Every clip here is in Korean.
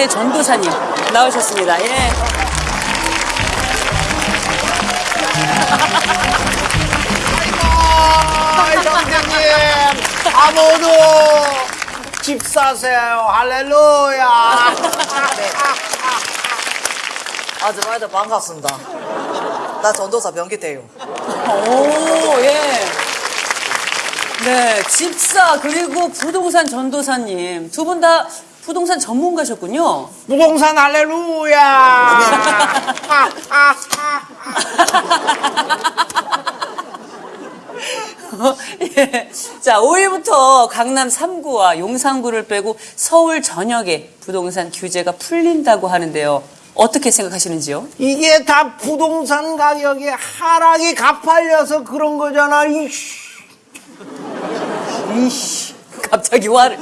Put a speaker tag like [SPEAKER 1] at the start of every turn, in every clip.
[SPEAKER 1] 김기태 전도사님 나오셨습니다. 예.
[SPEAKER 2] 아, 형제님, 아무도 집 사세요. 할렐루야.
[SPEAKER 3] 아줌마들 반갑습니다. 나 전도사 변기태요.
[SPEAKER 1] 오, 예. 네, 집사 그리고 부동산 전도사님 두 분 다 부동산 전문가셨군요.
[SPEAKER 2] 부동산 할렐루야.
[SPEAKER 1] 예. 자, 5일부터 강남 3구와 용산구를 빼고 서울 전역에 부동산 규제가 풀린다고 하는데요. 어떻게 생각하시는지요?
[SPEAKER 2] 이게 다 부동산 가격이 하락이 가팔려서 그런 거잖아. 이씨.
[SPEAKER 1] 이씨, 갑자기 화를.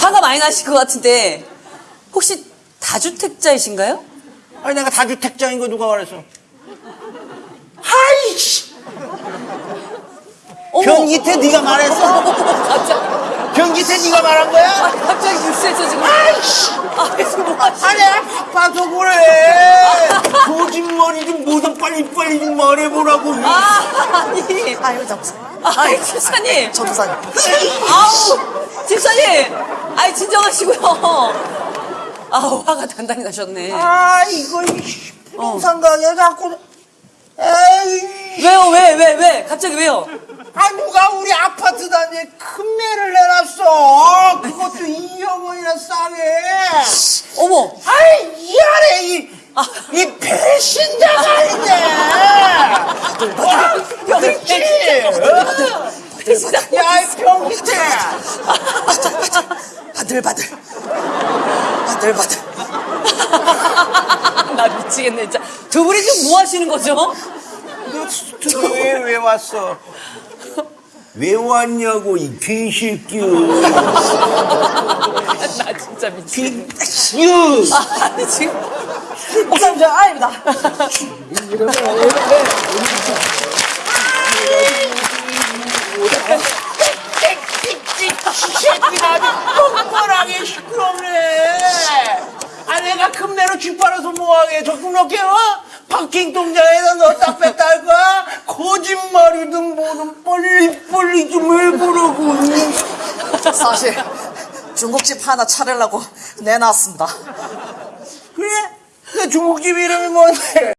[SPEAKER 1] 화가 많이 나실 것 같은데, 혹시 다주택자이신가요?
[SPEAKER 2] 아니 내가 다주택자인 거 누가 말했어? 하이씨. 변기태 네가 말했어?
[SPEAKER 1] 갑자기,
[SPEAKER 2] 변기태 네가 말한 거야?
[SPEAKER 1] 갑자기 뉴스에서 지금.
[SPEAKER 2] 아이씨.
[SPEAKER 1] 아, 지금 뭐 하시
[SPEAKER 2] 아 내가 바빠서 그래. 거짓말이 좀 뭐든 빨리빨리 좀 말해보라고.
[SPEAKER 1] 아, 아니.
[SPEAKER 3] 아유, 잠시
[SPEAKER 1] 아, 집사님.
[SPEAKER 3] 전도사님.
[SPEAKER 1] 아우, 집사님. 아이, 진정하시고요. 아우, 화가 단단히 나셨네.
[SPEAKER 2] 아 이거 부동산 가격 자꾸 에이
[SPEAKER 1] 왜요, 왜, 왜, 왜? 갑자기 왜요?
[SPEAKER 2] 아 누가 우리 아파트 단지에 큰 매를 내놨어 그것도 2억 원이나 싸게
[SPEAKER 1] 어머,
[SPEAKER 2] 아이 이 안에 이, 이 배신자가 있네 그렇지
[SPEAKER 1] 배신자.
[SPEAKER 2] 야이 병기태
[SPEAKER 3] 바들바들. 바들바들.
[SPEAKER 1] 나 미치겠네, 진짜. 두 분이 지금 뭐 하시는 거죠?
[SPEAKER 2] 너 스튜디오에 왜 왔어 왜 왔냐고 이 개새끼야
[SPEAKER 1] 나 진짜 미치겠네.
[SPEAKER 2] 유
[SPEAKER 1] 아니, 지금.
[SPEAKER 3] 저 아입니다.
[SPEAKER 2] 새 끼가 아주 뻔뻔하게 시끄럽네. 아, 내가 금내로 집 팔아서 뭐하게 적금 넣게, 어? 파킹 통장에다 넣었다 뺐다 할 거야? 거짓말이든 뭐든 빨리 빨리 좀 해보라고.
[SPEAKER 3] 사실, 중국집 하나 차리려고 내놨습니다.
[SPEAKER 2] 그래? 그 중국집 이름이 뭔데?